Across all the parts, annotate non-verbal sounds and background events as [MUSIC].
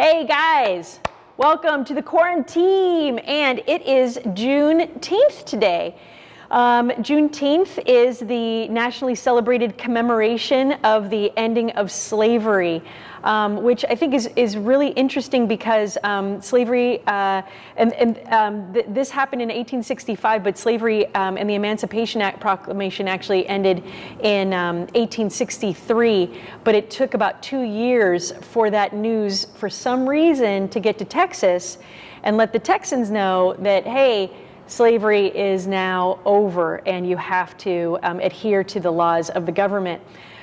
Hey guys, welcome to the quarantine, and it is Juneteenth today. Um, Juneteenth is the nationally celebrated commemoration of the ending of slavery, um, which I think is, is really interesting because um, slavery, uh, and, and um, th this happened in 1865, but slavery um, and the Emancipation Act Proclamation actually ended in 1863, um, but it took about two years for that news, for some reason, to get to Texas and let the Texans know that, hey, slavery is now over and you have to um, adhere to the laws of the government.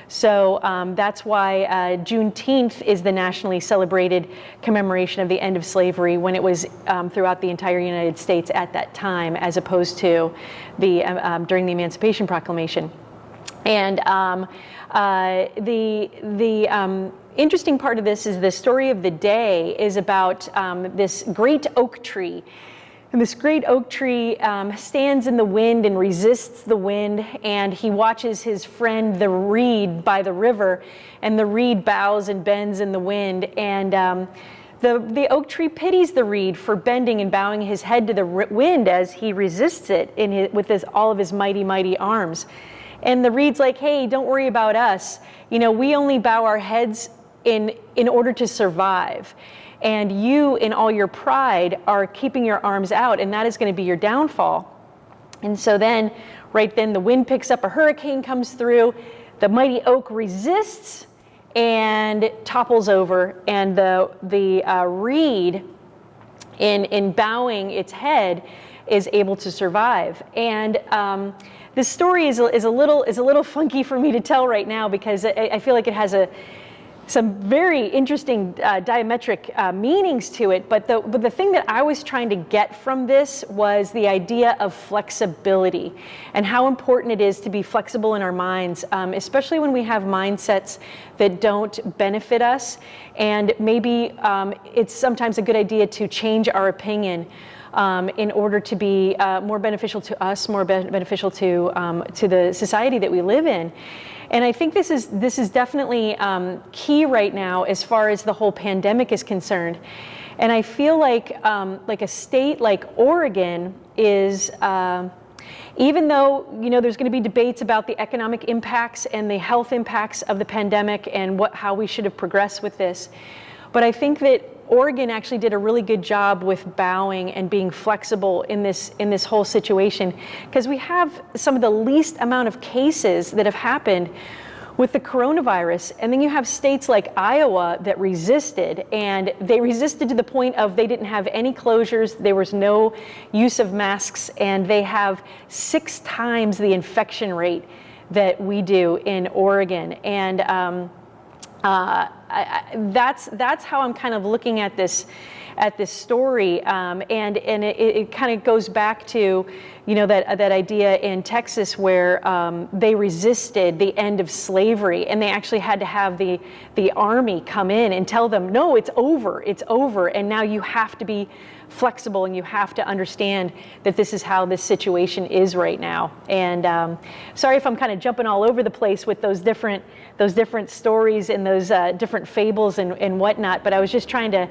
So um, that's why uh, Juneteenth is the nationally celebrated commemoration of the end of slavery when it was um, throughout the entire United States at that time, as opposed to the uh, um, during the Emancipation Proclamation. And um, uh, the the um, interesting part of this is the story of the day is about um, this great oak tree and this great oak tree um, stands in the wind and resists the wind, and he watches his friend, the reed, by the river, and the reed bows and bends in the wind. And um, the, the oak tree pities the reed for bending and bowing his head to the wind as he resists it in his, with his, all of his mighty, mighty arms. And the reed's like, hey, don't worry about us. You know, we only bow our heads in, in order to survive and you in all your pride are keeping your arms out and that is going to be your downfall. And so then right then the wind picks up, a hurricane comes through, the mighty oak resists and topples over and the, the uh, reed in, in bowing its head is able to survive. And um, this story is a, is, a little, is a little funky for me to tell right now because I, I feel like it has a, some very interesting uh, diametric uh, meanings to it, but the, but the thing that I was trying to get from this was the idea of flexibility and how important it is to be flexible in our minds, um, especially when we have mindsets that don't benefit us. And maybe um, it's sometimes a good idea to change our opinion um, in order to be uh, more beneficial to us, more be beneficial to, um, to the society that we live in. And I think this is, this is definitely um, key right now as far as the whole pandemic is concerned. And I feel like, um, like a state like Oregon is, uh, even though you know there's going to be debates about the economic impacts and the health impacts of the pandemic and what, how we should have progressed with this, but I think that Oregon actually did a really good job with bowing and being flexible in this in this whole situation because we have some of the least amount of cases that have happened with the coronavirus. And then you have states like Iowa that resisted, and they resisted to the point of they didn't have any closures, there was no use of masks, and they have six times the infection rate that we do in Oregon. And um, uh, I, I, that's that's how I'm kind of looking at this at this story, um, and and it, it kind of goes back to, you know, that that idea in Texas where um, they resisted the end of slavery, and they actually had to have the the army come in and tell them, no, it's over, it's over, and now you have to be flexible and you have to understand that this is how this situation is right now. And um, sorry if I'm kind of jumping all over the place with those different those different stories and those uh, different fables and, and whatnot, but I was just trying to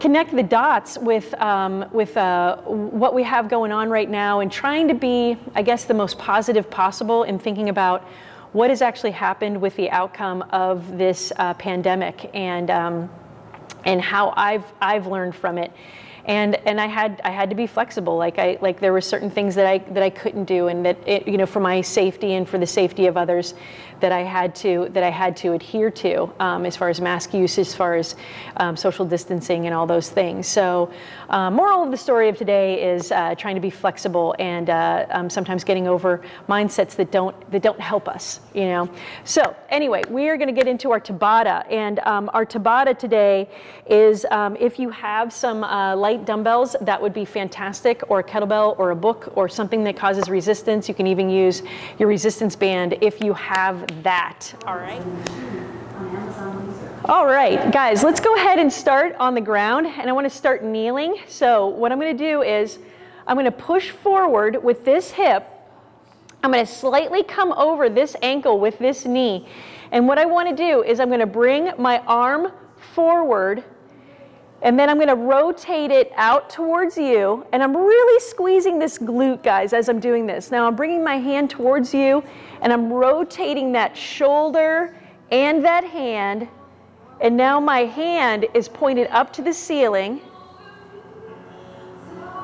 connect the dots with, um, with uh, what we have going on right now and trying to be, I guess, the most positive possible in thinking about what has actually happened with the outcome of this uh, pandemic and, um, and how I've, I've learned from it and and I had I had to be flexible. Like I like there were certain things that I that I couldn't do, and that it, you know for my safety and for the safety of others, that I had to that I had to adhere to um, as far as mask use, as far as um, social distancing, and all those things. So, uh, moral of the story of today is uh, trying to be flexible and uh, um, sometimes getting over mindsets that don't that don't help us. You know. So anyway, we are going to get into our Tabata, and um, our Tabata today is um, if you have some uh, light dumbbells, that would be fantastic, or a kettlebell, or a book, or something that causes resistance. You can even use your resistance band if you have that, all right? All right, guys, let's go ahead and start on the ground, and I wanna start kneeling. So what I'm gonna do is, I'm gonna push forward with this hip, I'm gonna slightly come over this ankle with this knee, and what I wanna do is I'm gonna bring my arm forward And then I'm going to rotate it out towards you. And I'm really squeezing this glute, guys, as I'm doing this. Now I'm bringing my hand towards you and I'm rotating that shoulder and that hand. And now my hand is pointed up to the ceiling.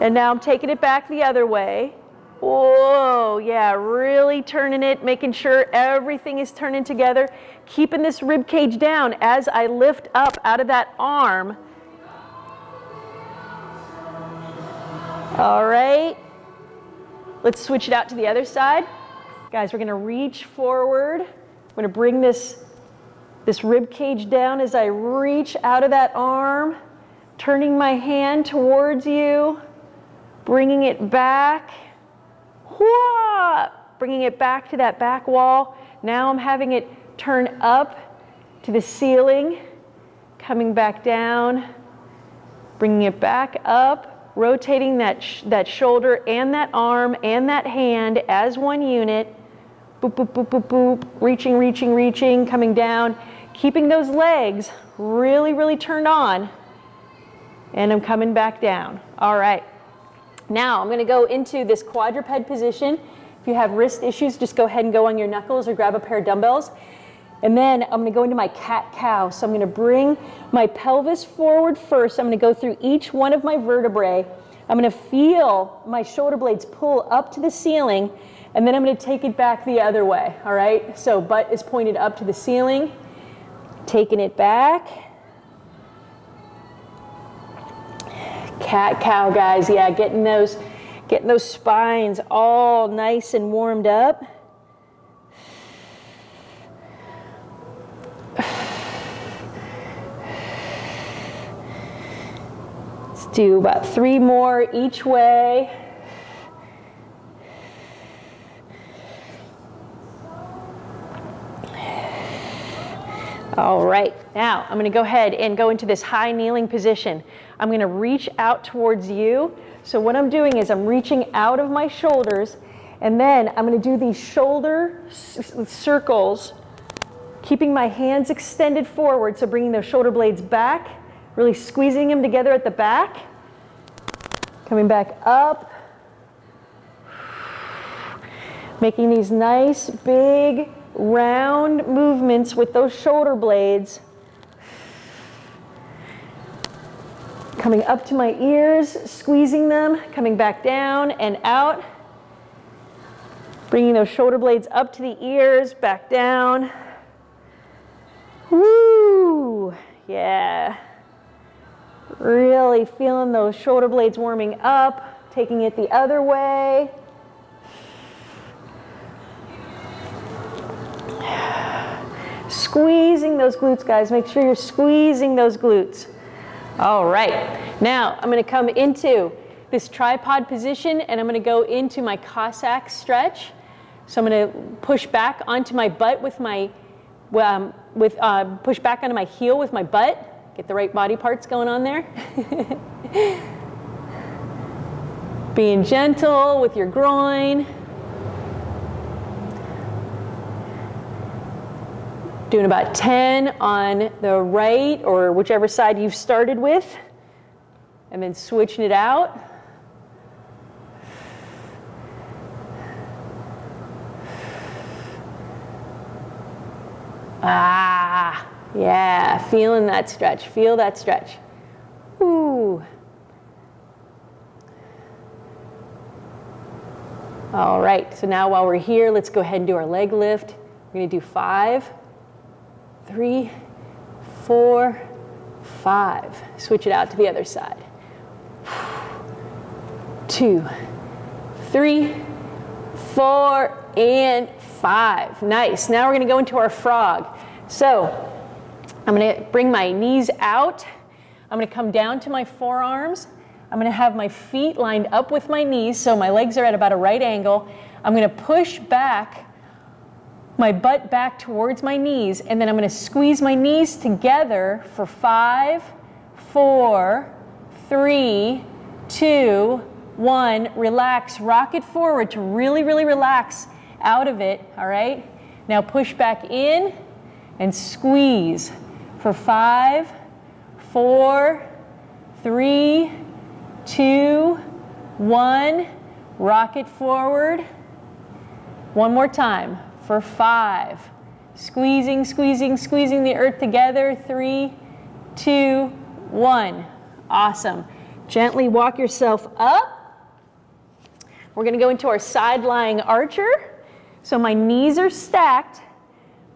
And now I'm taking it back the other way. Whoa, yeah, really turning it, making sure everything is turning together, keeping this rib cage down as I lift up out of that arm. All right, let's switch it out to the other side. Guys, we're gonna reach forward. I'm gonna bring this, this rib cage down as I reach out of that arm, turning my hand towards you, bringing it back bringing it back to that back wall. Now I'm having it turn up to the ceiling, coming back down, bringing it back up, rotating that, sh that shoulder and that arm and that hand as one unit. Boop, boop, boop, boop, boop, reaching, reaching, reaching, coming down, keeping those legs really, really turned on. And I'm coming back down. All right. Now I'm going to go into this quadruped position. If you have wrist issues, just go ahead and go on your knuckles or grab a pair of dumbbells. And then I'm going to go into my cat-cow. So I'm going to bring my pelvis forward first. I'm to go through each one of my vertebrae. I'm going to feel my shoulder blades pull up to the ceiling, and then I'm going to take it back the other way, all right? So butt is pointed up to the ceiling, taking it back, Cat cow guys, yeah, getting those, getting those spines all nice and warmed up. Do about three more each way. All right, now I'm gonna go ahead and go into this high kneeling position. I'm gonna reach out towards you. So what I'm doing is I'm reaching out of my shoulders and then I'm gonna do these shoulder circles, keeping my hands extended forward, so bringing those shoulder blades back, really squeezing them together at the back, coming back up, making these nice big round movements with those shoulder blades. Coming up to my ears, squeezing them, coming back down and out. Bringing those shoulder blades up to the ears, back down. Woo! Yeah. Really feeling those shoulder blades warming up, taking it the other way. Squeezing those glutes, guys. Make sure you're squeezing those glutes. All right. Now I'm going to come into this tripod position and I'm going to go into my Cossack stretch. So I'm going to push back onto my butt with my, um, with, uh, push back onto my heel with my butt. Get the right body parts going on there. Being gentle with your groin. Doing about 10 on the right or whichever side you've started with. And then switching it out. Ah, yeah, feeling that stretch. Feel that stretch. Ooh. All right, so now while we're here, let's go ahead and do our leg lift. We're gonna do five, three, four, five. Switch it out to the other side. Two, three, four, and five. Nice. Now we're going to go into our frog. So I'm going to bring my knees out. I'm going to come down to my forearms. I'm going to have my feet lined up with my knees so my legs are at about a right angle. I'm going to push back my butt back towards my knees, and then I'm going to squeeze my knees together for five, four, three, two, one. Relax, rock it forward to really, really relax out of it, all right? Now push back in and squeeze for five, four, three, two, one. Rock it forward. One more time for five. Squeezing, squeezing, squeezing the earth together. Three, two, one. Awesome. Gently walk yourself up. We're going to go into our side lying archer. So my knees are stacked,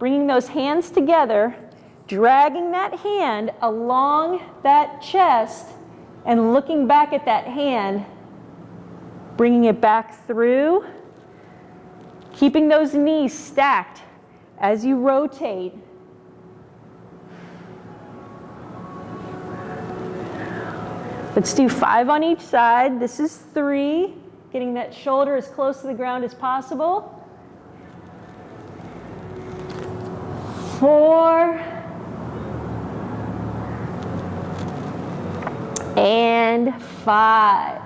bringing those hands together, dragging that hand along that chest, and looking back at that hand, bringing it back through, keeping those knees stacked as you rotate. Let's do five on each side. This is three getting that shoulder as close to the ground as possible. Four. And five.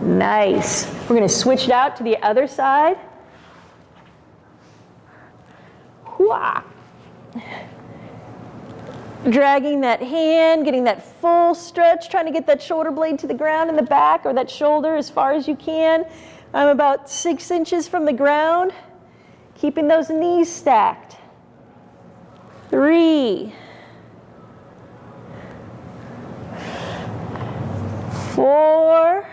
Nice. We're going to switch it out to the other side. Hooah dragging that hand, getting that full stretch, trying to get that shoulder blade to the ground in the back or that shoulder as far as you can. I'm about six inches from the ground, keeping those knees stacked. Three, four,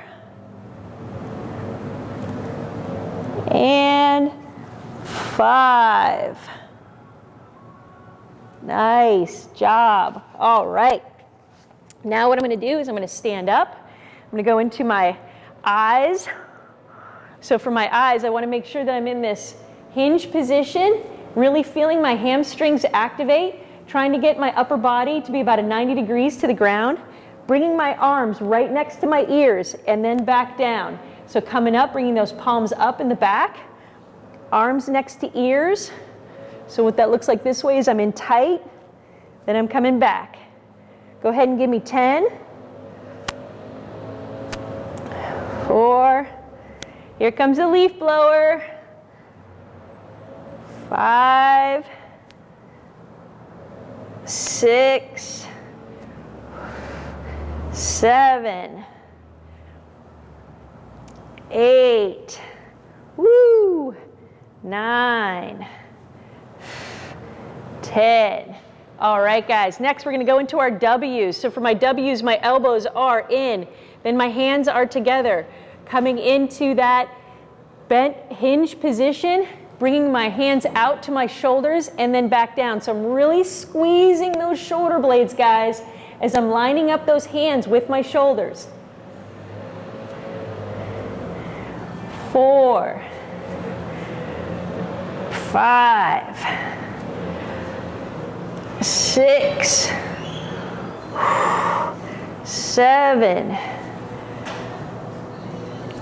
and five. Nice job. All right. Now what I'm going to do is I'm going to stand up. I'm going to go into my eyes. So for my eyes, I want to make sure that I'm in this hinge position, really feeling my hamstrings activate, trying to get my upper body to be about a 90 degrees to the ground, bringing my arms right next to my ears and then back down. So coming up, bringing those palms up in the back, arms next to ears, so what that looks like this way is I'm in tight, then I'm coming back. Go ahead and give me 10. Four. Here comes the leaf blower. Five. Six. Seven. Eight. Woo. Nine. 10. All right, guys. Next, we're going to go into our W's. So for my W's, my elbows are in. Then my hands are together. Coming into that bent hinge position, bringing my hands out to my shoulders and then back down. So I'm really squeezing those shoulder blades, guys, as I'm lining up those hands with my shoulders. Four, five, six, seven,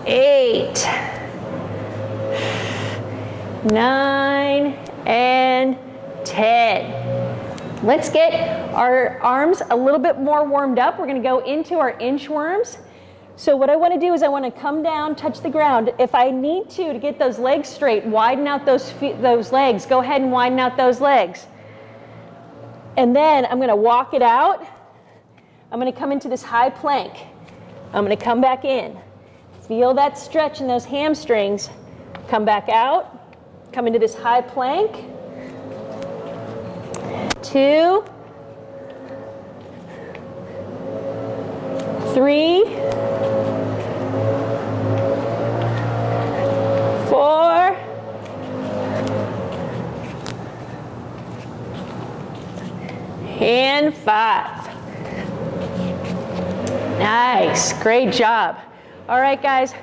eight, nine, and 10. Let's get our arms a little bit more warmed up. We're gonna go into our inchworms. So what I wanna do is I wanna come down, touch the ground. If I need to, to get those legs straight, widen out those, feet, those legs, go ahead and widen out those legs. And then I'm gonna walk it out. I'm gonna come into this high plank. I'm gonna come back in. Feel that stretch in those hamstrings. Come back out, come into this high plank. Two, three, four, and five. Nice, great job. All right, guys,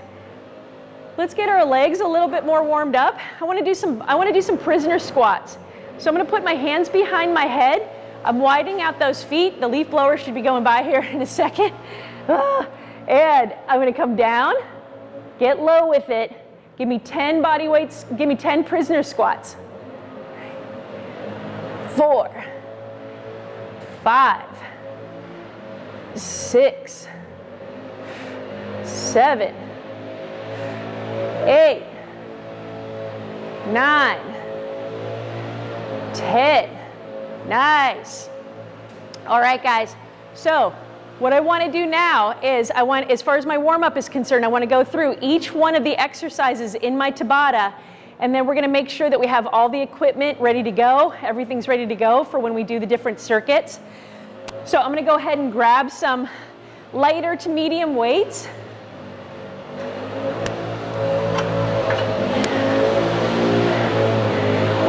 let's get our legs a little bit more warmed up. I wanna do some, I wanna do some prisoner squats. So I'm gonna put my hands behind my head. I'm widening out those feet. The leaf blower should be going by [LAUGHS] here in a second. Ah, and I'm gonna come down, get low with it. Give me 10 body weights, give me 10 prisoner squats. Four, five, six, seven, eight, nine, ten. Nice. All right, guys. So what I want to do now is I want, as far as my warm-up is concerned, I want to go through each one of the exercises in my Tabata and then we're going to make sure that we have all the equipment ready to go. Everything's ready to go for when we do the different circuits. So I'm going to go ahead and grab some lighter to medium weights.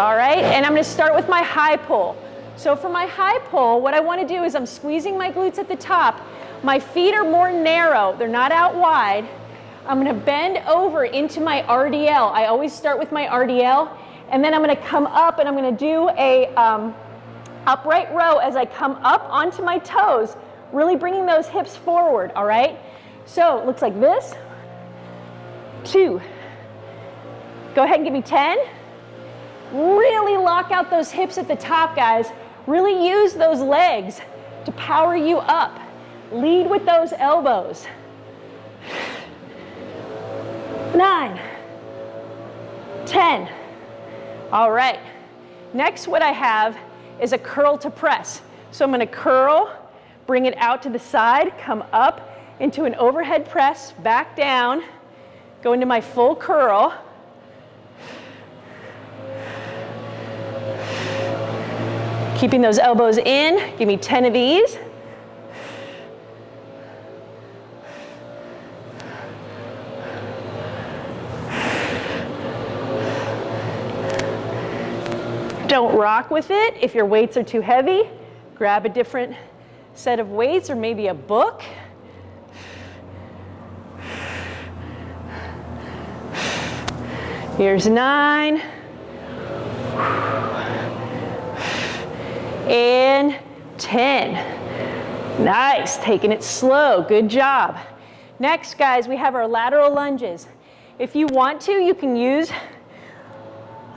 All right, and I'm going to start with my high pull. So for my high pull, what I want to do is I'm squeezing my glutes at the top. My feet are more narrow, they're not out wide. I'm gonna bend over into my RDL. I always start with my RDL, and then I'm gonna come up and I'm gonna do a um, upright row as I come up onto my toes, really bringing those hips forward, all right? So it looks like this, two. Go ahead and give me 10. Really lock out those hips at the top, guys. Really use those legs to power you up. Lead with those elbows nine, 10. All right. Next, what I have is a curl to press. So I'm gonna curl, bring it out to the side, come up into an overhead press, back down, go into my full curl. Keeping those elbows in, give me 10 of these. Don't rock with it. If your weights are too heavy, grab a different set of weights or maybe a book. Here's nine. And 10. Nice, taking it slow, good job. Next, guys, we have our lateral lunges. If you want to, you can use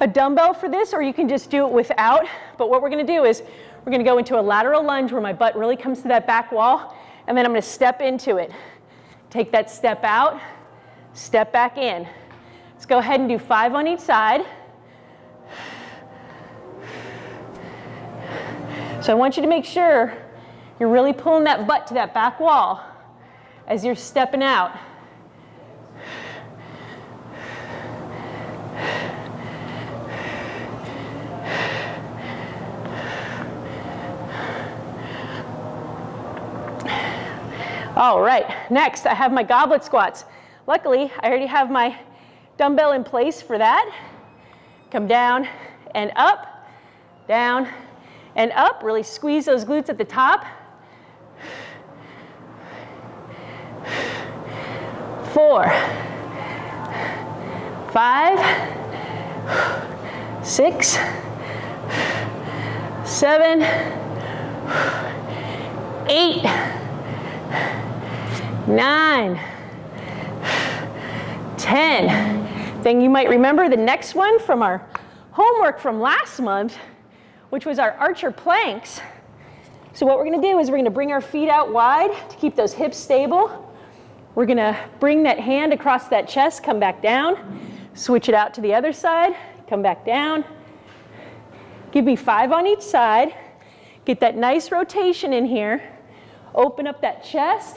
a dumbbell for this or you can just do it without. But what we're gonna do is we're gonna go into a lateral lunge where my butt really comes to that back wall and then I'm gonna step into it. Take that step out, step back in. Let's go ahead and do five on each side. So I want you to make sure you're really pulling that butt to that back wall as you're stepping out. All right, next I have my goblet squats. Luckily, I already have my dumbbell in place for that. Come down and up, down and up. Really squeeze those glutes at the top. Four, five, six, seven, eight, nine, ten. Then you might remember the next one from our homework from last month, which was our archer planks. So what we're gonna do is we're gonna bring our feet out wide to keep those hips stable. We're gonna bring that hand across that chest, come back down, switch it out to the other side, come back down. Give me five on each side. Get that nice rotation in here. Open up that chest,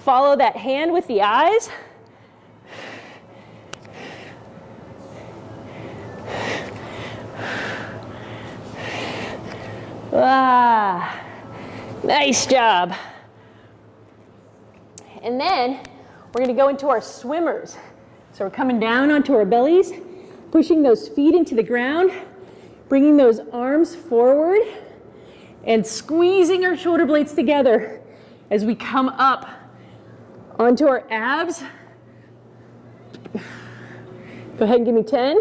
Follow that hand with the eyes. Ah, nice job. And then we're gonna go into our swimmers. So we're coming down onto our bellies, pushing those feet into the ground, bringing those arms forward, and squeezing our shoulder blades together as we come up Onto our abs. Go ahead and give me 10.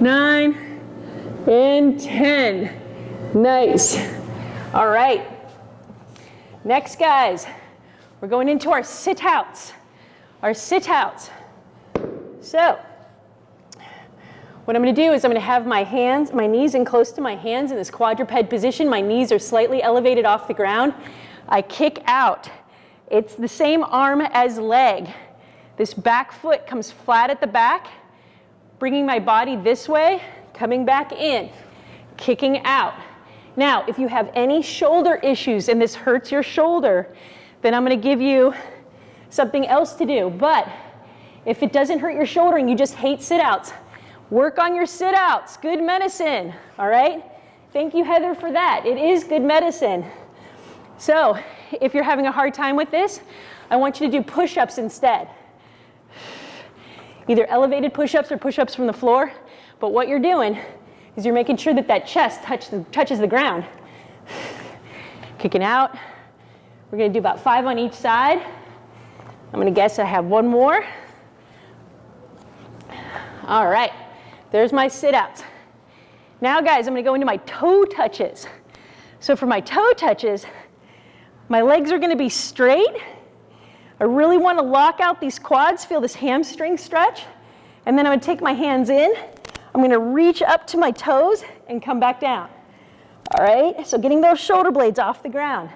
Nine and 10. Nice. All right. Next, guys, we're going into our sit outs. Our sit outs. So, what I'm gonna do is I'm gonna have my hands, my knees in close to my hands in this quadruped position. My knees are slightly elevated off the ground. I kick out. It's the same arm as leg. This back foot comes flat at the back. Bringing my body this way, coming back in, kicking out. Now, if you have any shoulder issues and this hurts your shoulder, then I'm gonna give you something else to do. But if it doesn't hurt your shoulder and you just hate sit outs, work on your sit outs. Good medicine, all right? Thank you, Heather, for that. It is good medicine. So, if you're having a hard time with this, I want you to do push ups instead. Either elevated push ups or push ups from the floor. But what you're doing is you're making sure that that chest touch the, touches the ground. [SIGHS] Kicking out. We're going to do about five on each side. I'm going to guess I have one more. All right, there's my sit outs. Now, guys, I'm going to go into my toe touches. So, for my toe touches, my legs are going to be straight. I really want to lock out these quads, feel this hamstring stretch. And then I'm going to take my hands in. I'm going to reach up to my toes and come back down. All right, so getting those shoulder blades off the ground.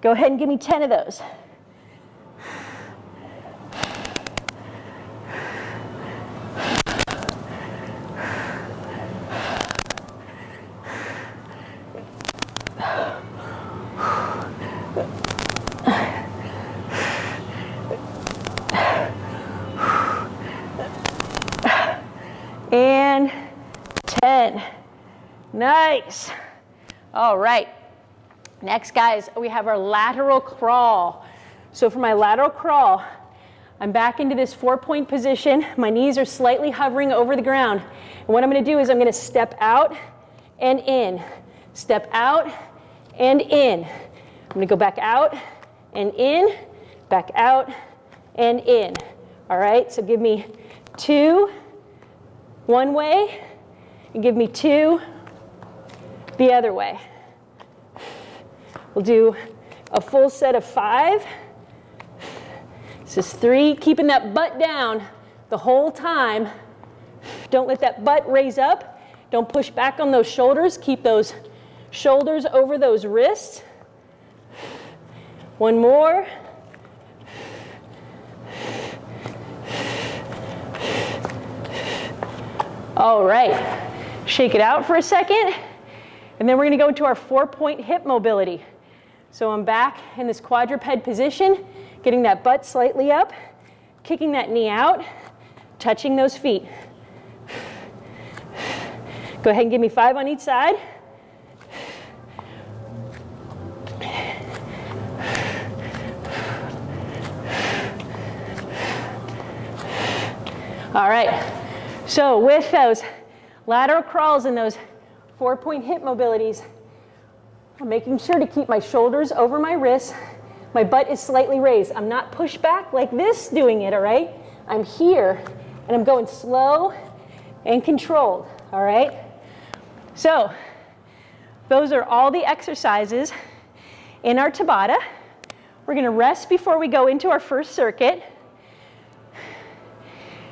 Go ahead and give me 10 of those. And 10. Nice. All right. Next, guys, we have our lateral crawl. So for my lateral crawl, I'm back into this four-point position. My knees are slightly hovering over the ground. And what I'm going to do is I'm going to step out and in. Step out and in. I'm going to go back out and in, back out and in. All right, so give me two, one way and give me two the other way. We'll do a full set of five. This is three, keeping that butt down the whole time. Don't let that butt raise up. Don't push back on those shoulders. Keep those shoulders over those wrists. One more. All right, shake it out for a second. And then we're gonna go into our four point hip mobility. So I'm back in this quadruped position, getting that butt slightly up, kicking that knee out, touching those feet. Go ahead and give me five on each side. All right, so with those lateral crawls and those four point hip mobilities, I'm making sure to keep my shoulders over my wrists. My butt is slightly raised. I'm not pushed back like this doing it, all right? I'm here and I'm going slow and controlled, all right? So, those are all the exercises in our Tabata. We're gonna rest before we go into our first circuit.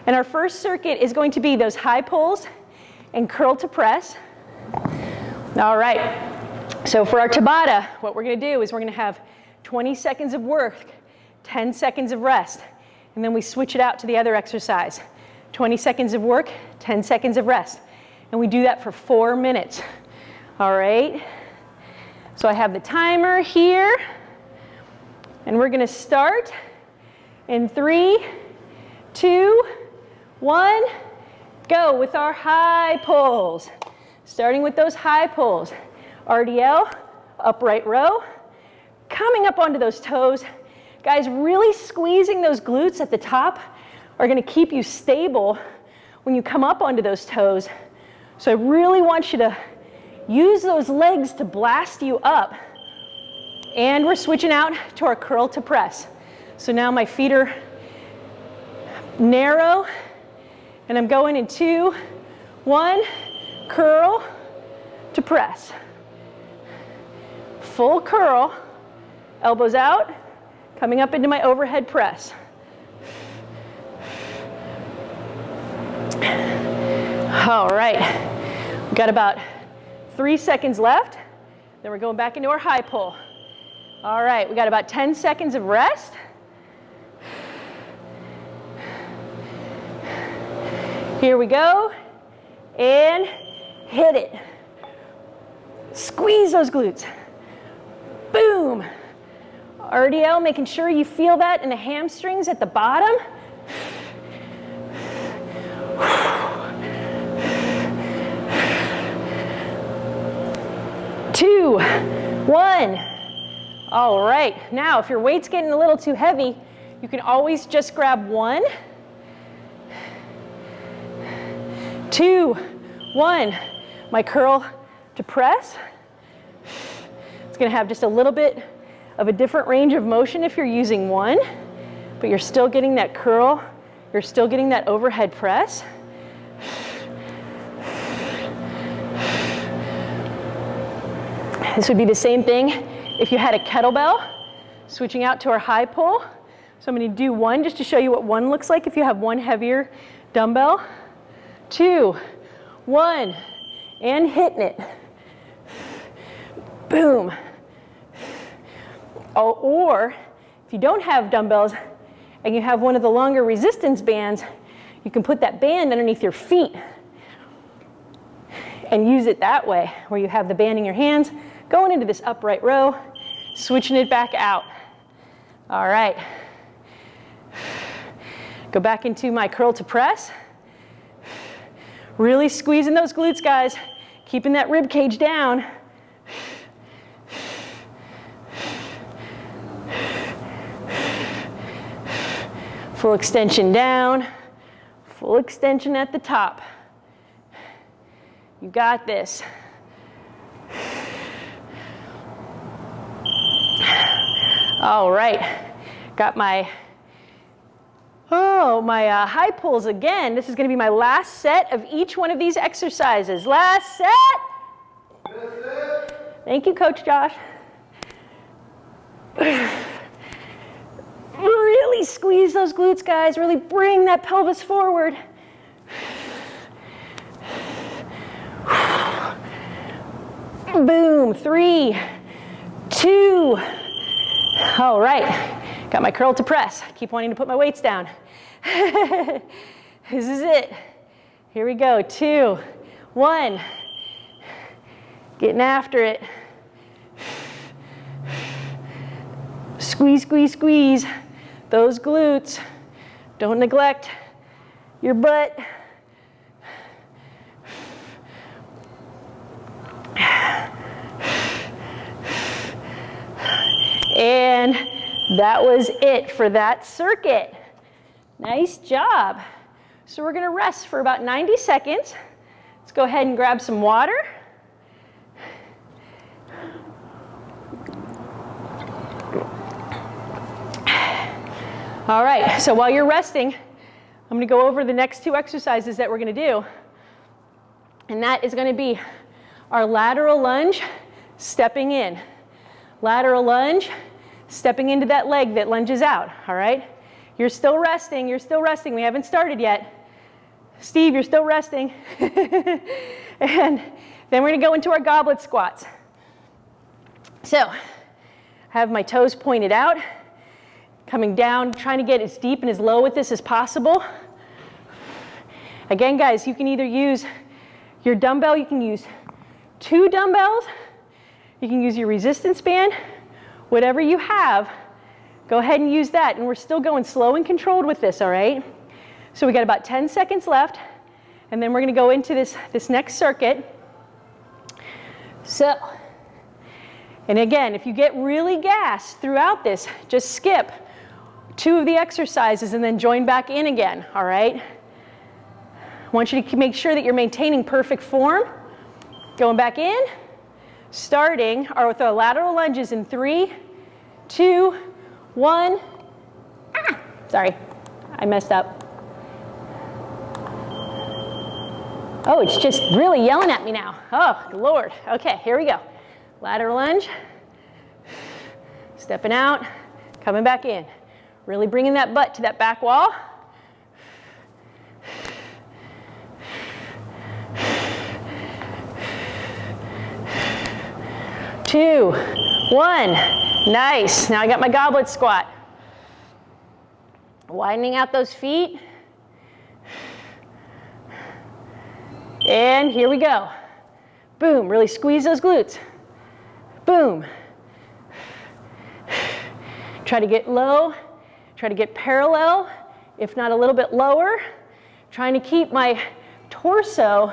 And our first circuit is going to be those high pulls and curl to press. All right. So for our Tabata, what we're going to do is we're going to have 20 seconds of work, 10 seconds of rest, and then we switch it out to the other exercise. 20 seconds of work, 10 seconds of rest. And we do that for four minutes. All right. So I have the timer here, and we're going to start in three, two, one, go with our high pulls. Starting with those high pulls. RDL, upright row, coming up onto those toes. Guys, really squeezing those glutes at the top are gonna keep you stable when you come up onto those toes. So I really want you to use those legs to blast you up. And we're switching out to our curl to press. So now my feet are narrow and I'm going in two, one, curl to press. Full curl, elbows out, coming up into my overhead press. All right, we've got about three seconds left. Then we're going back into our high pull. All right, we got about 10 seconds of rest. Here we go. And hit it. Squeeze those glutes. Boom. RDL, making sure you feel that in the hamstrings at the bottom. Two, one. All right, now if your weight's getting a little too heavy, you can always just grab one, two, one. My curl to press. It's gonna have just a little bit of a different range of motion if you're using one, but you're still getting that curl, you're still getting that overhead press. This would be the same thing if you had a kettlebell, switching out to our high pull. So I'm gonna do one just to show you what one looks like if you have one heavier dumbbell. Two, one, and hitting it. Boom. Oh, or if you don't have dumbbells and you have one of the longer resistance bands, you can put that band underneath your feet and use it that way, where you have the band in your hands, going into this upright row, switching it back out. All right. Go back into my curl to press. Really squeezing those glutes, guys. Keeping that rib cage down. Full extension down, full extension at the top. You got this. All right, got my, oh, my uh, high pulls again. This is gonna be my last set of each one of these exercises. Last set. Thank you, Coach Josh. [SIGHS] Really squeeze those glutes, guys. Really bring that pelvis forward. [SIGHS] Boom, three, two. All right, got my curl to press. Keep wanting to put my weights down. [LAUGHS] this is it. Here we go, two, one. Getting after it. Squeeze, squeeze, squeeze those glutes. Don't neglect your butt. And that was it for that circuit. Nice job. So we're gonna rest for about 90 seconds. Let's go ahead and grab some water. All right, so while you're resting, I'm gonna go over the next two exercises that we're gonna do. And that is gonna be our lateral lunge, stepping in. Lateral lunge, stepping into that leg that lunges out, all right? You're still resting, you're still resting. We haven't started yet. Steve, you're still resting. [LAUGHS] and then we're gonna go into our goblet squats. So, have my toes pointed out coming down, trying to get as deep and as low with this as possible. Again, guys, you can either use your dumbbell, you can use two dumbbells, you can use your resistance band, whatever you have, go ahead and use that. And we're still going slow and controlled with this, all right? So we got about 10 seconds left, and then we're gonna go into this, this next circuit. So, and again, if you get really gassed throughout this, just skip two of the exercises and then join back in again, all right? I want you to make sure that you're maintaining perfect form. Going back in, starting or with our lateral lunges in three, two, one. Ah, sorry, I messed up. Oh, it's just really yelling at me now. Oh, Lord. Okay, here we go. Lateral lunge, stepping out, coming back in. Really bringing that butt to that back wall. Two, one, nice. Now I got my goblet squat. Widening out those feet. And here we go. Boom, really squeeze those glutes. Boom. Try to get low, try to get parallel, if not a little bit lower. Trying to keep my torso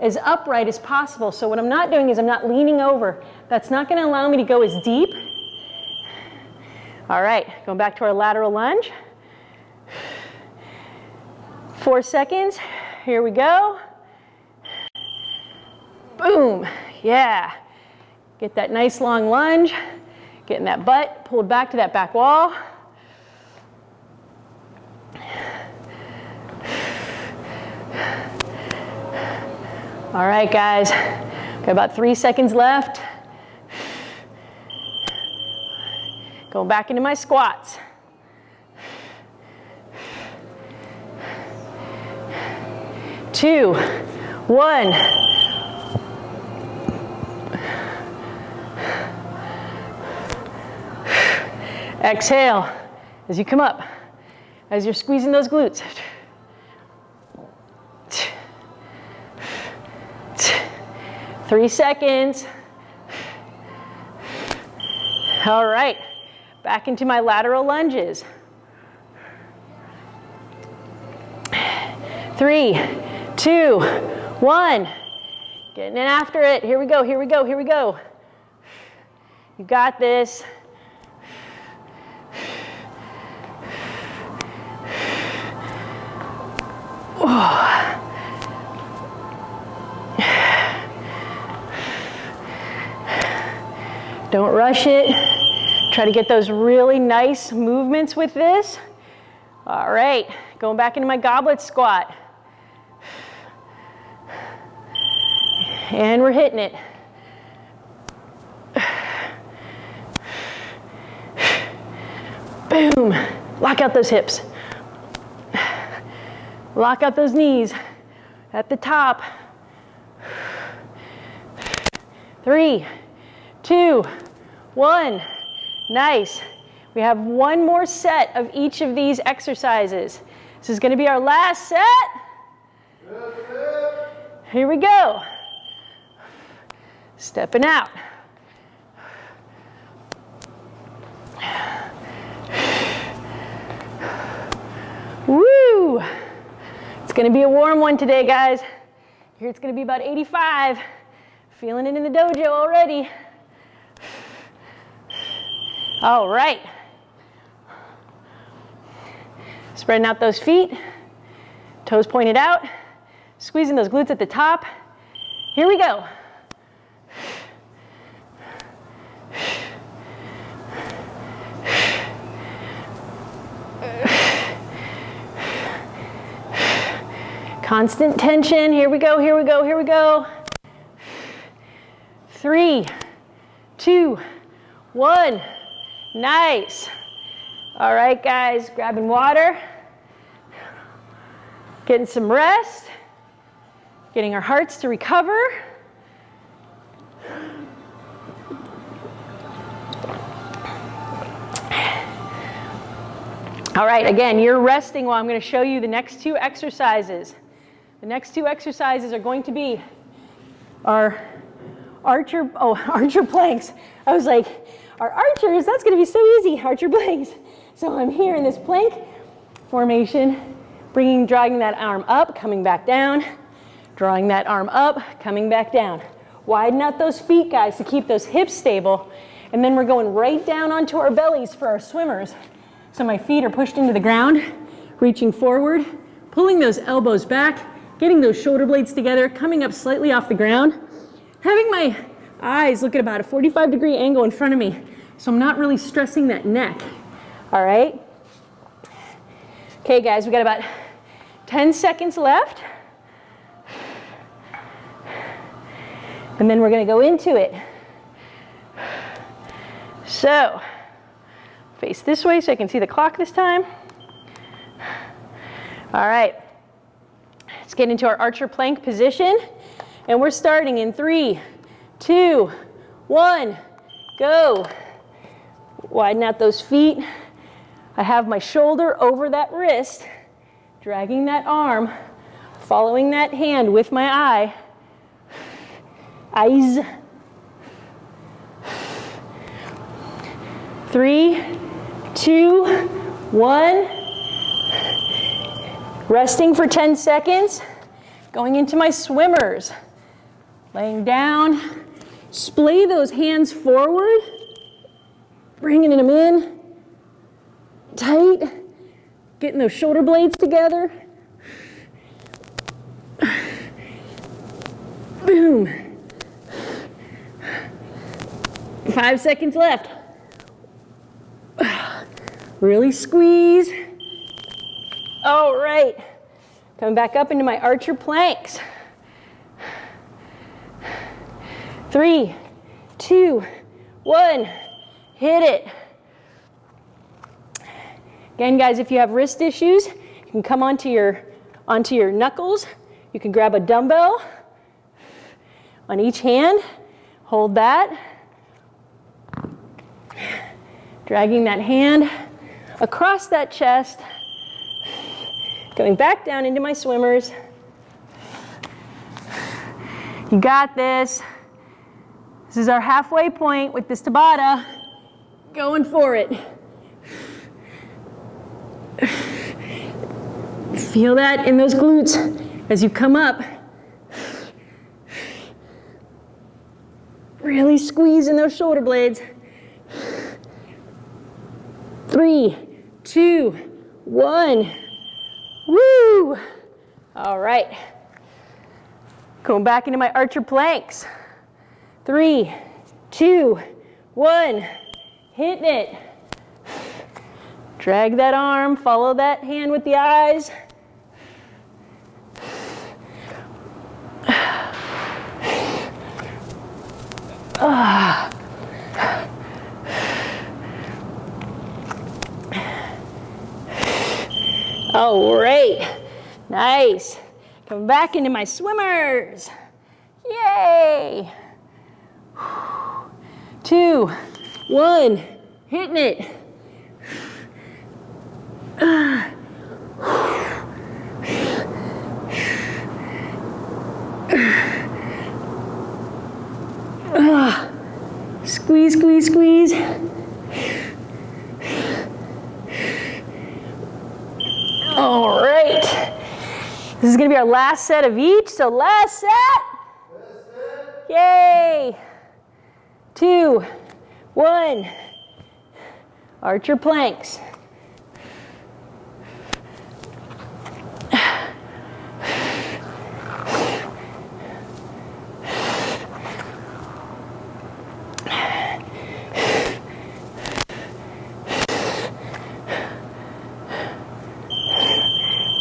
as upright as possible. So what I'm not doing is I'm not leaning over. That's not gonna allow me to go as deep. All right, going back to our lateral lunge. Four seconds, here we go. Boom, yeah. Get that nice long lunge, getting that butt pulled back to that back wall. All right, guys, got about three seconds left. Back into my squats. Two, one. Exhale as you come up, as you're squeezing those glutes. Three seconds. All right, back into my lateral lunges. Three, two, one. Getting in after it. Here we go, here we go, here we go. You got this. Oh. Don't rush it. Try to get those really nice movements with this. All right, going back into my goblet squat. And we're hitting it. Boom. Lock out those hips. Lock out those knees at the top. Three, two, one. Nice. We have one more set of each of these exercises. This is going to be our last set. Here we go. Stepping out. Woo! It's going to be a warm one today, guys. Here it's going to be about 85. Feeling it in the dojo already. All right. Spreading out those feet, toes pointed out, squeezing those glutes at the top. Here we go. Constant tension. Here we go, here we go, here we go. Three, two, one. Nice. All right, guys, grabbing water, getting some rest, getting our hearts to recover. All right, again, you're resting while I'm going to show you the next two exercises. The next two exercises are going to be our archer, oh, [LAUGHS] archer planks. I was like, our archers, that's gonna be so easy, archer planks. [LAUGHS] So I'm here in this plank formation, bringing, dragging that arm up, coming back down, drawing that arm up, coming back down. Widen out those feet, guys, to keep those hips stable. And then we're going right down onto our bellies for our swimmers. So my feet are pushed into the ground, reaching forward, pulling those elbows back, getting those shoulder blades together, coming up slightly off the ground, having my eyes look at about a 45 degree angle in front of me. So I'm not really stressing that neck. All right. Okay, guys, we got about 10 seconds left. And then we're going to go into it. So, face this way so I can see the clock this time. All right. Let's get into our archer plank position. And we're starting in three, two, one, go. Widen out those feet. I have my shoulder over that wrist, dragging that arm Following that hand with my eye. Eyes. Three, two, one. Resting for 10 seconds. Going into my swimmers. Laying down. Splay those hands forward. Bringing them in. Tight. Getting those shoulder blades together. Boom. Five seconds left. Really squeeze. All right. Coming back up into my archer planks. Three, two, one. Hit it. Again, guys, if you have wrist issues, you can come onto your, onto your knuckles. You can grab a dumbbell on each hand. Hold that. Dragging that hand across that chest. Going back down into my swimmers. You got this. This is our halfway point with this Tabata. Going for it. Feel that in those glutes as you come up. Really squeeze in those shoulder blades. Three, two, one. Woo! All right. Going back into my archer planks. Three, two, one. Hitting it. Drag that arm, follow that hand with the eyes. Ah. All right, nice. Coming back into my swimmers. Yay. Two, one, hitting it. Squeeze, squeeze, squeeze. All right. This is going to be our last set of each. So last set. Yay. Two, one. Archer planks.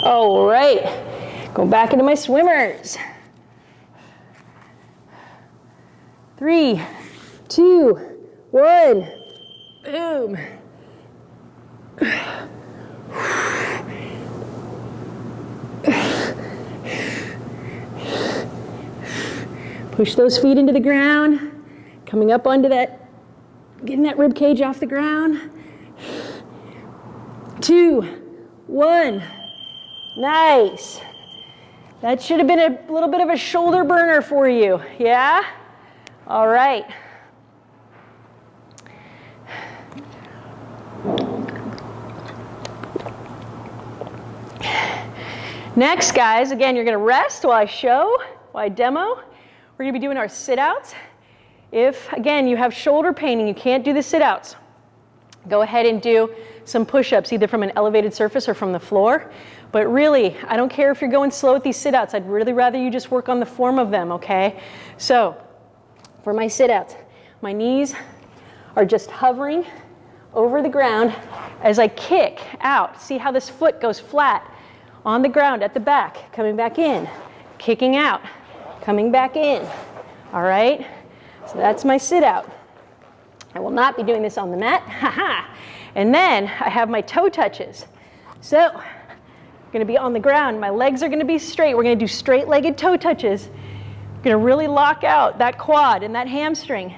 All right, go back into my swimmers. Three, two, one, boom. Push those feet into the ground, coming up onto that, getting that rib cage off the ground. Two, one. Nice. That should have been a little bit of a shoulder burner for you, yeah? All right. Next, guys, again, you're gonna rest while I show, while I demo. We're gonna be doing our sit-outs. If, again, you have shoulder pain and you can't do the sit-outs, go ahead and do some push-ups, either from an elevated surface or from the floor. But really, I don't care if you're going slow with these sit-outs. I'd really rather you just work on the form of them, okay? So, for my sit-outs, my knees are just hovering over the ground as I kick out. See how this foot goes flat on the ground at the back, coming back in, kicking out, coming back in. All right? So that's my sit-out. I will not be doing this on the mat. [LAUGHS] Haha. and then I have my toe touches. So I'm going to be on the ground. My legs are going to be straight. We're going to do straight-legged toe touches. I'm going to really lock out that quad and that hamstring.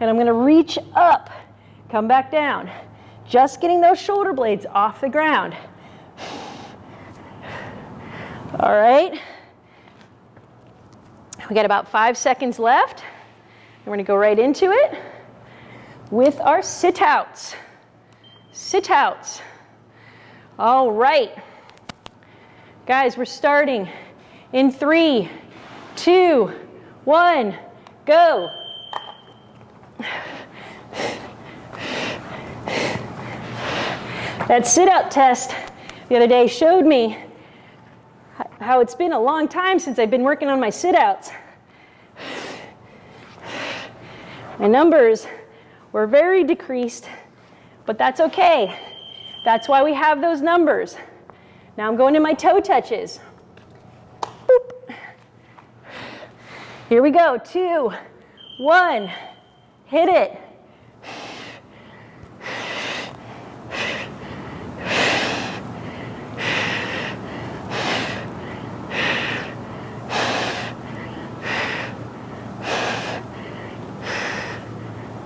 And I'm going to reach up, come back down. Just getting those shoulder blades off the ground. All right. We got about five seconds left. We're gonna go right into it with our sit outs. Sit outs. All right. Guys, we're starting in three, two, one, go. That sit out test the other day showed me how it's been a long time since I've been working on my sit outs. My numbers were very decreased, but that's okay. That's why we have those numbers. Now I'm going to my toe touches. Boop. Here we go, two, one, hit it.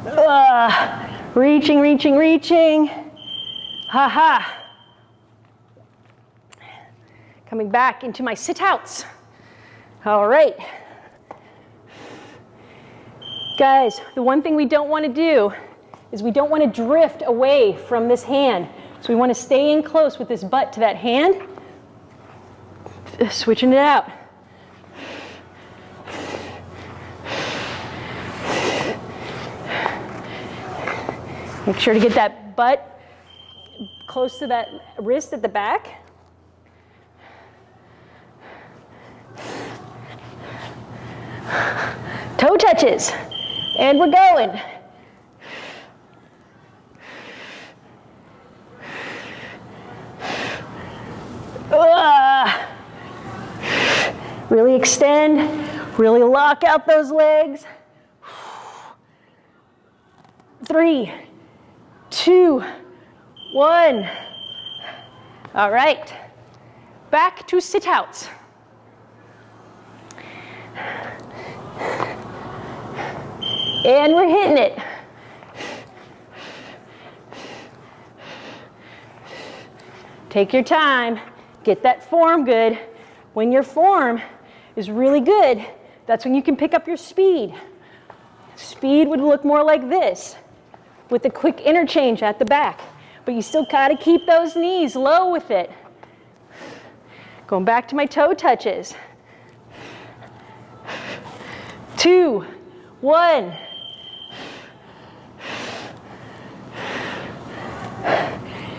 Uh, reaching, reaching, reaching. Ha ha. Coming back into my sit outs. All right. Guys, the one thing we don't want to do is we don't want to drift away from this hand. So we want to stay in close with this butt to that hand. Switching it out. Make sure to get that butt close to that wrist at the back. Toe touches. And we're going. Uh, really extend, really lock out those legs. Three, two, one. All right, back to sit outs. And we're hitting it. Take your time, get that form good. When your form is really good, that's when you can pick up your speed. Speed would look more like this with a quick interchange at the back. But you still gotta keep those knees low with it. Going back to my toe touches. Two, one.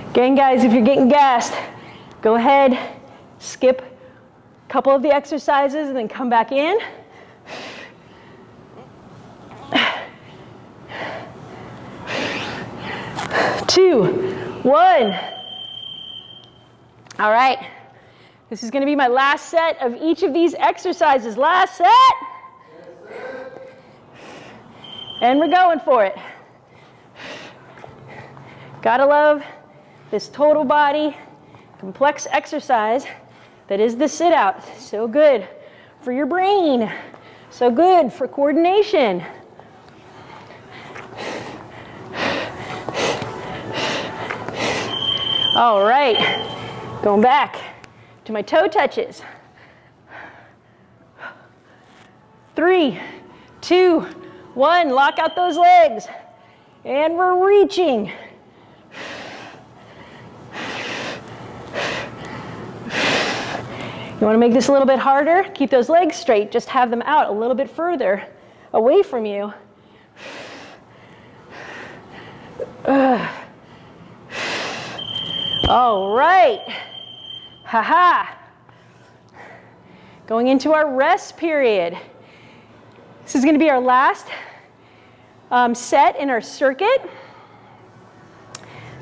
Again, guys, if you're getting gassed, go ahead, skip a couple of the exercises and then come back in. Two, one. All right. This is going to be my last set of each of these exercises. Last set. And we're going for it. Gotta love this total body complex exercise that is the sit out. So good for your brain. So good for coordination. All right, going back to my toe touches. Three, two, one, lock out those legs. And we're reaching. You want to make this a little bit harder? Keep those legs straight. Just have them out a little bit further away from you. Ugh. All right. Haha. -ha. Going into our rest period. This is going to be our last um, set in our circuit.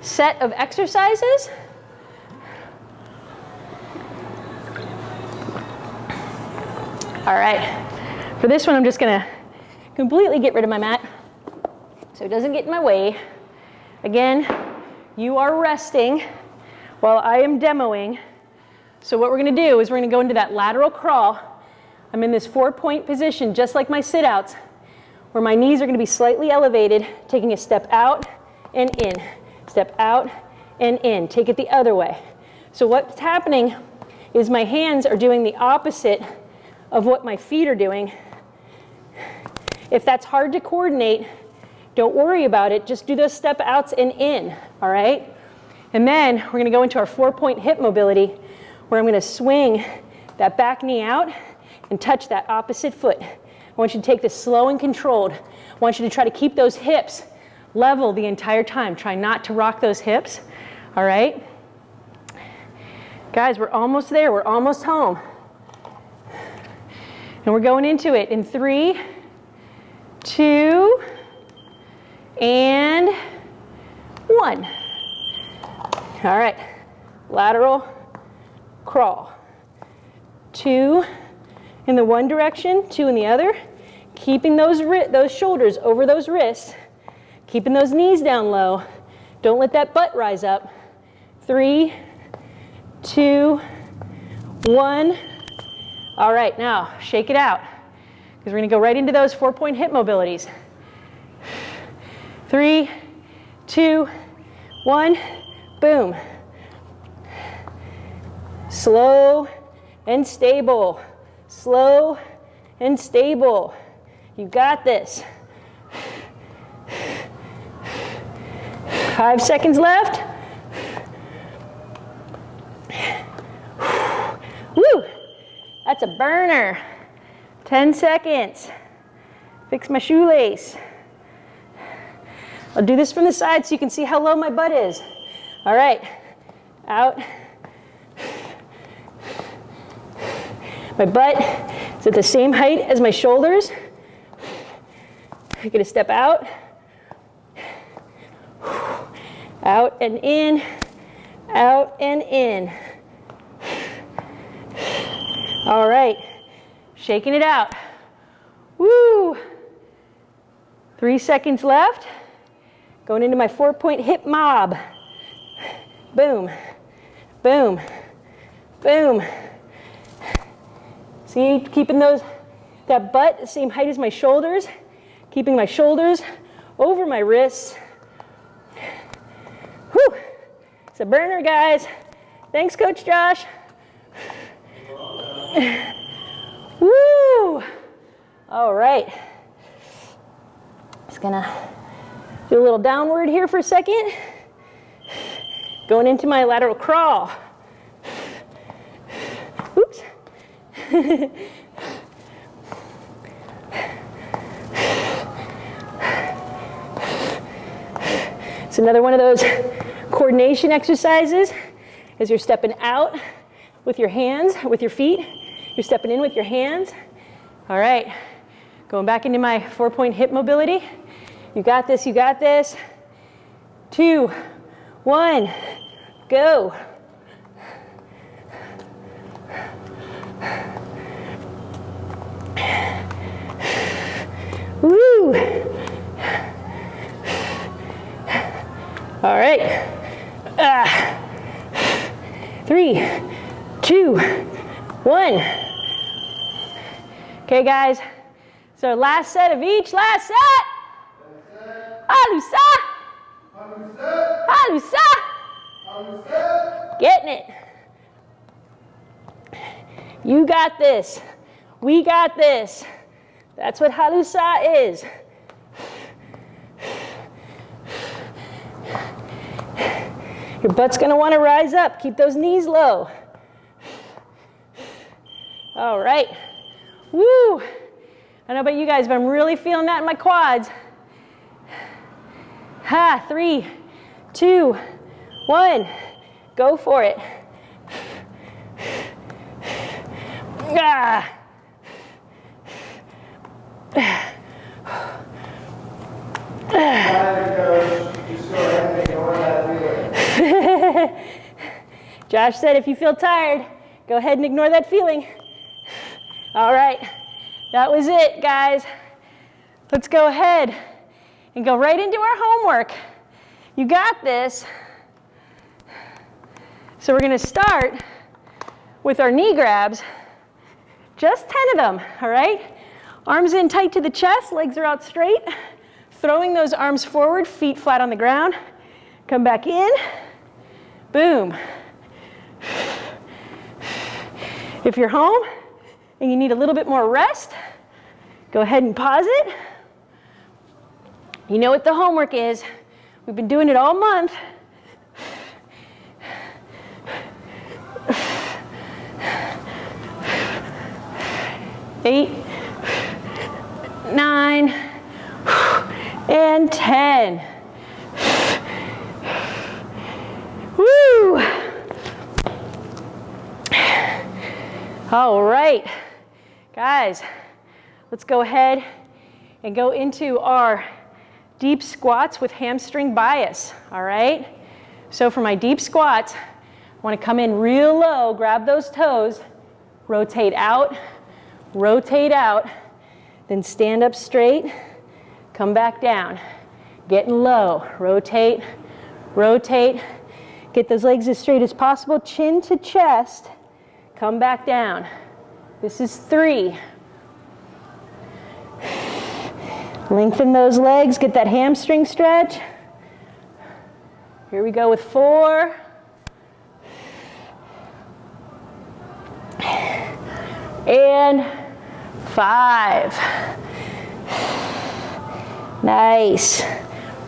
Set of exercises. All right. For this one, I'm just going to completely get rid of my mat so it doesn't get in my way. Again, you are resting while I am demoing. So what we're gonna do is we're gonna go into that lateral crawl. I'm in this four point position, just like my sit outs, where my knees are gonna be slightly elevated, taking a step out and in, step out and in. Take it the other way. So what's happening is my hands are doing the opposite of what my feet are doing. If that's hard to coordinate, don't worry about it. Just do those step outs and in, all right? And then we're gonna go into our four point hip mobility where I'm gonna swing that back knee out and touch that opposite foot. I want you to take this slow and controlled. I want you to try to keep those hips level the entire time. Try not to rock those hips, all right? Guys, we're almost there. We're almost home. And we're going into it in three, two, and one. All right, lateral crawl. Two in the one direction, two in the other. Keeping those, those shoulders over those wrists. Keeping those knees down low. Don't let that butt rise up. Three, two, one. All right, now shake it out because we're going to go right into those four point hip mobilities. Three, two, one, boom. Slow and stable. Slow and stable. You got this. Five seconds left. Woo! That's a burner. 10 seconds. Fix my shoelace. I'll do this from the side so you can see how low my butt is. All right, out. My butt is at the same height as my shoulders. I'm gonna step out, out and in, out and in. All right, shaking it out. Woo! Three seconds left. Going into my four point hip mob. Boom, boom, boom. See, keeping those, that butt the same height as my shoulders, keeping my shoulders over my wrists. Whew, it's a burner, guys. Thanks, Coach Josh. [LAUGHS] Woo! All right. Just gonna do a little downward here for a second. Going into my lateral crawl. Oops. it's another one of those coordination exercises as you're stepping out with your hands, with your feet. You're stepping in with your hands. All right, going back into my four point hip mobility. You got this, you got this. Two, one, go. Woo! All right. Ah. Three, two, one. Okay, guys. So last set of each, last set. Halusa. Halusa. Getting it. You got this. We got this. That's what halusa is. Your butt's going to want to rise up. Keep those knees low. All right. Woo! I know about you guys, but I'm really feeling that in my quads. Ha, three, two, one. Go for it. Ah. [LAUGHS] Josh said, if you feel tired, go ahead and ignore that feeling. All right, that was it, guys. Let's go ahead and go right into our homework. You got this. So we're going to start with our knee grabs, just 10 of them, all right? Arms in tight to the chest, legs are out straight. Throwing those arms forward, feet flat on the ground. Come back in, boom. If you're home and you need a little bit more rest, Go ahead and pause it. You know what the homework is. We've been doing it all month. Eight, nine, and 10. Woo! All right, guys, let's go ahead and go into our deep squats with hamstring bias, all right? So for my deep squats, I wanna come in real low, grab those toes, rotate out, rotate out, then stand up straight, come back down. Getting low, rotate, rotate. Get those legs as straight as possible, chin to chest, come back down. This is three, Lengthen those legs, get that hamstring stretch. Here we go with four. And five. Nice.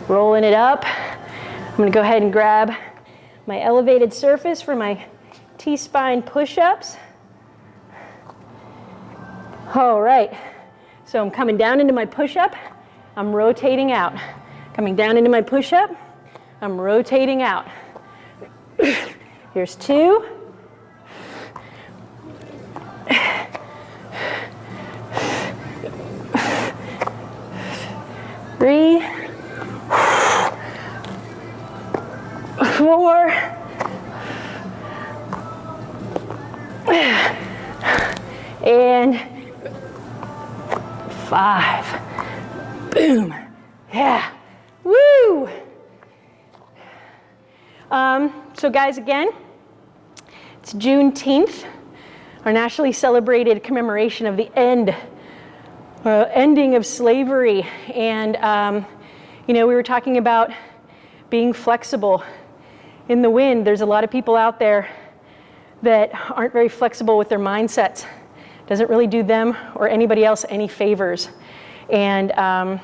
Rolling it up. I'm gonna go ahead and grab my elevated surface for my T-spine push-ups. All right, so I'm coming down into my push-up. I'm rotating out. Coming down into my push-up, I'm rotating out. [COUGHS] Here's two. Three. Four. And five. Boom. Yeah. Woo. Um, so guys, again, it's Juneteenth, our nationally celebrated commemoration of the end, uh, ending of slavery. And, um, you know, we were talking about being flexible. In the wind, there's a lot of people out there that aren't very flexible with their mindsets. Doesn't really do them or anybody else any favors. And um,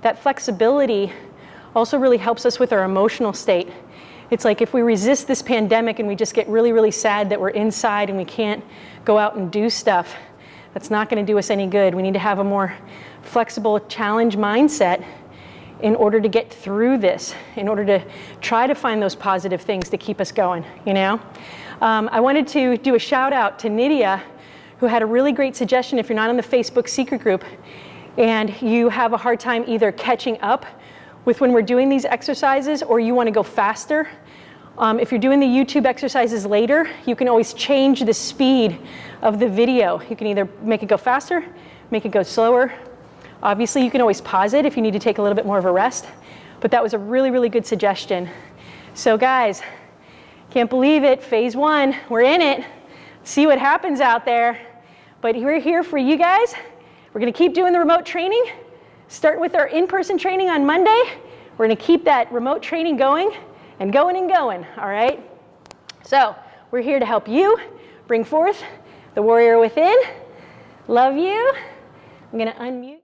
that flexibility also really helps us with our emotional state. It's like if we resist this pandemic and we just get really, really sad that we're inside and we can't go out and do stuff, that's not going to do us any good. We need to have a more flexible challenge mindset in order to get through this, in order to try to find those positive things to keep us going, you know? Um, I wanted to do a shout out to Nydia, who had a really great suggestion if you're not in the Facebook secret group and you have a hard time either catching up with when we're doing these exercises or you want to go faster. Um, if you're doing the YouTube exercises later, you can always change the speed of the video. You can either make it go faster, make it go slower. Obviously, you can always pause it if you need to take a little bit more of a rest, but that was a really, really good suggestion. So guys, can't believe it, phase one, we're in it. See what happens out there. But we're here for you guys. We're gonna keep doing the remote training. Start with our in-person training on Monday. We're gonna keep that remote training going and going and going, all right? So we're here to help you bring forth the warrior within. Love you. I'm gonna unmute.